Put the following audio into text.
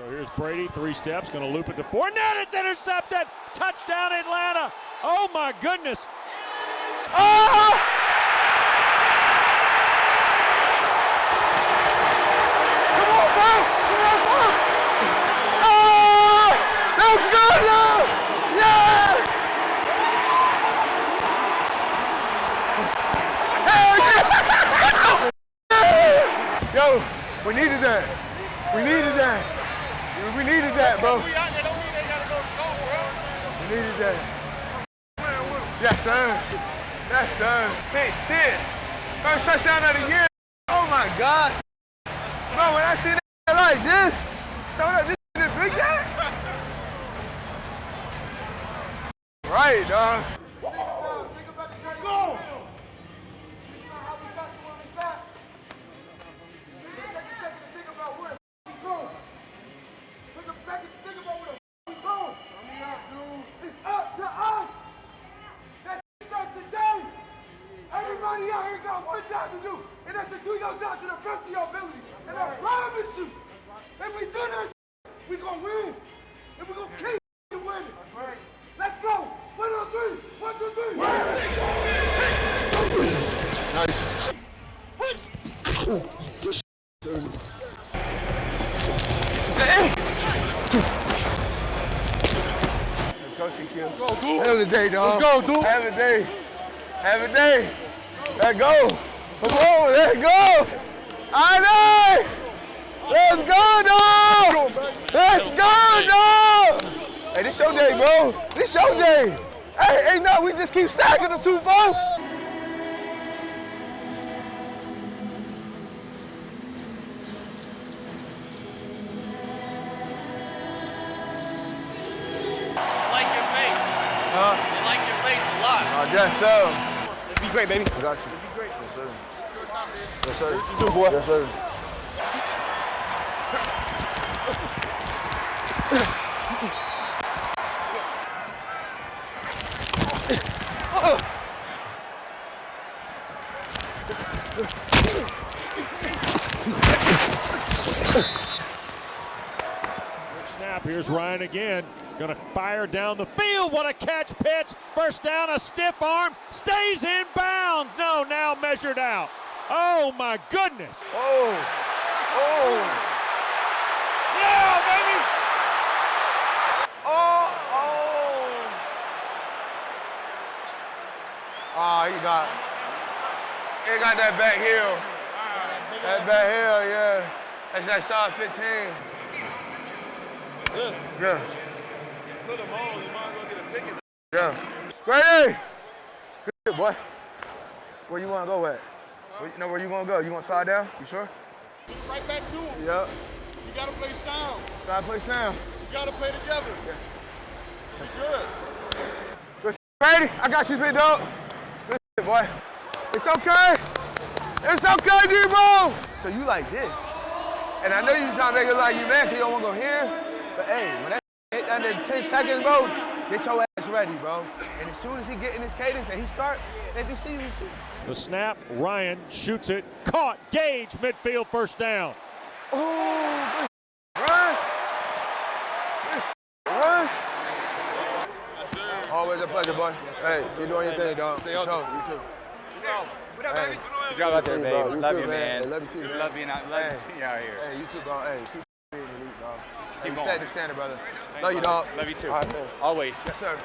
So here's Brady, three steps, going to loop it to Fournette. It's intercepted. Touchdown, Atlanta. Oh my goodness. Oh! Oh! Yo, we needed that. We needed that. We needed that, bro. We out there don't mean they gotta go score, bro. We needed that. Yes, sir. Yes, sir. Hey, shit. First touchdown of the year. Oh my God. Bro, when I see that like this, so up, this is big guy. Right, dog. Job to do, and that's to do your job to the best of your ability. And I promise you, if we do this, we gonna win. And we gonna keep winning. Let's go. One, two, three. One, two, three. Let's go, dude. Have a day, dog. Let's go, dude. Have a day. Have a day. Let's go. Come on, let's go. I know. Let's go, dog. Let's go, dog. Hey, this your day, bro. This your day. Hey, hey, no, we just keep stacking them two, bro. like your face. Huh? I like your face a lot. I guess so. It'd be great, baby. I got you. Be great. Yes, sir. Yes, sir. You too, boy. Yes, sir. Quick snap. Here's Ryan again. To fire down the field. What a catch Pitts. First down, a stiff arm. Stays in bounds. No, now measured out. Oh my goodness. Oh. Oh. Yeah, baby! Oh. Oh. Oh, he got. He got that back heel. That back heel, yeah. That's that star 15. Yeah. Yeah. Put them on, you might as well get a ticket. Yeah. Grady! Good shit, boy. Where you want to go at? Where, you know where you want to go? You want to slide down? You sure? Right back to him. Yeah. You gotta play sound. Gotta play sound. You gotta play together. It's good. Good shit, Grady. I got you, big dog. Good shit, boy. It's okay. It's okay, Debo. So you like this. And I know you trying to make it like you mad because you don't want to go here. But hey, when that hit under 10 seconds, bro, get your ass ready, bro. And as soon as he get in his cadence and he start, they can see you see. The snap. Ryan shoots it. Caught. Gage. Midfield. First down. Oh, good run. Good run. Always a pleasure, boy. Hey, you doing your thing, dog. Say hello. You too. What up, Hey. Good job out there, You, babe. bro. You love too, you, man. man. Love you too, Just man. love being out, love Hey. to see you out here. Hey, you too, bro. Hey, keep being elite, dog. Hey, Keep you going. set the standard, brother. Love you, dog. Love you too. All right. Always. Yes, sir.